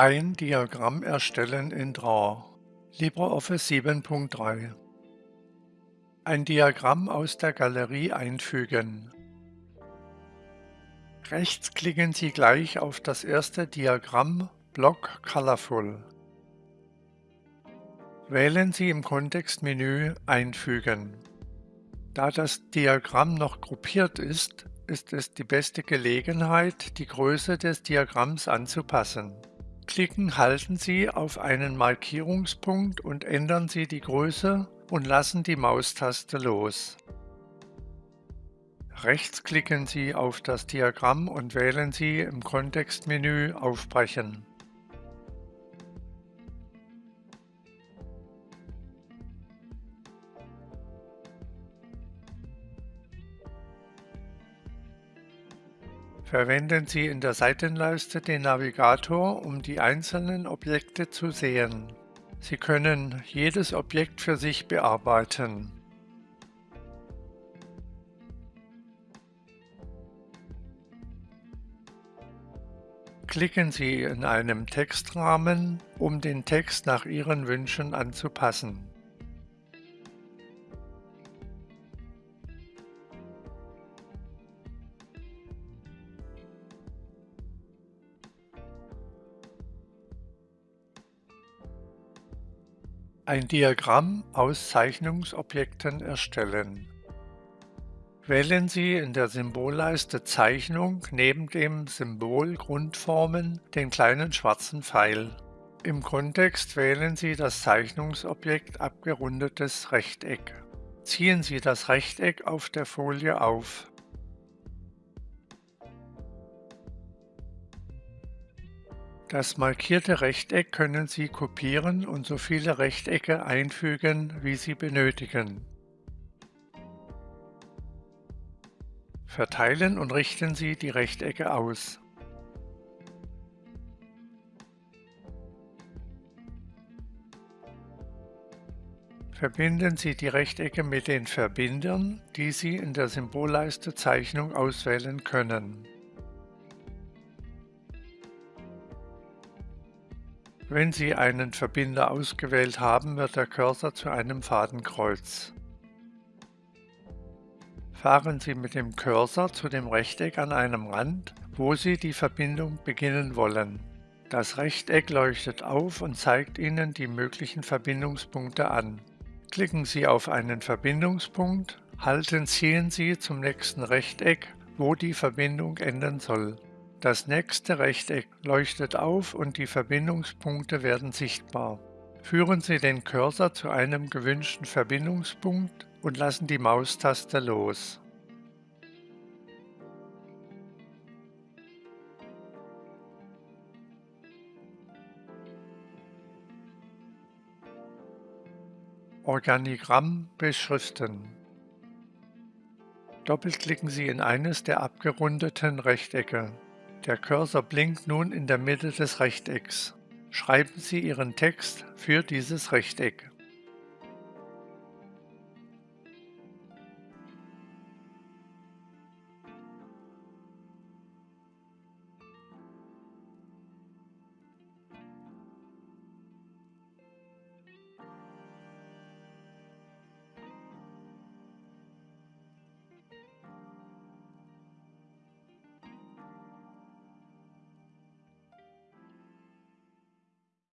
Ein Diagramm erstellen in Draw LibreOffice 7.3 Ein Diagramm aus der Galerie einfügen. Rechts klicken Sie gleich auf das erste Diagramm Block Colorful. Wählen Sie im Kontextmenü Einfügen. Da das Diagramm noch gruppiert ist, ist es die beste Gelegenheit, die Größe des Diagramms anzupassen. Klicken halten Sie auf einen Markierungspunkt und ändern Sie die Größe und lassen die Maustaste los. Rechts klicken Sie auf das Diagramm und wählen Sie im Kontextmenü Aufbrechen. Verwenden Sie in der Seitenleiste den Navigator, um die einzelnen Objekte zu sehen. Sie können jedes Objekt für sich bearbeiten. Klicken Sie in einem Textrahmen, um den Text nach Ihren Wünschen anzupassen. Ein Diagramm aus Zeichnungsobjekten erstellen. Wählen Sie in der Symbolleiste Zeichnung neben dem Symbol Grundformen den kleinen schwarzen Pfeil. Im Kontext wählen Sie das Zeichnungsobjekt abgerundetes Rechteck. Ziehen Sie das Rechteck auf der Folie auf. Das markierte Rechteck können Sie kopieren und so viele Rechtecke einfügen, wie Sie benötigen. Verteilen und richten Sie die Rechtecke aus. Verbinden Sie die Rechtecke mit den Verbindern, die Sie in der Symbolleiste Zeichnung auswählen können. Wenn Sie einen Verbinder ausgewählt haben, wird der Cursor zu einem Fadenkreuz. Fahren Sie mit dem Cursor zu dem Rechteck an einem Rand, wo Sie die Verbindung beginnen wollen. Das Rechteck leuchtet auf und zeigt Ihnen die möglichen Verbindungspunkte an. Klicken Sie auf einen Verbindungspunkt, halten ziehen Sie zum nächsten Rechteck, wo die Verbindung enden soll. Das nächste Rechteck leuchtet auf und die Verbindungspunkte werden sichtbar. Führen Sie den Cursor zu einem gewünschten Verbindungspunkt und lassen die Maustaste los. Organigramm beschriften. Doppelklicken Sie in eines der abgerundeten Rechtecke. Der Cursor blinkt nun in der Mitte des Rechtecks. Schreiben Sie Ihren Text für dieses Rechteck.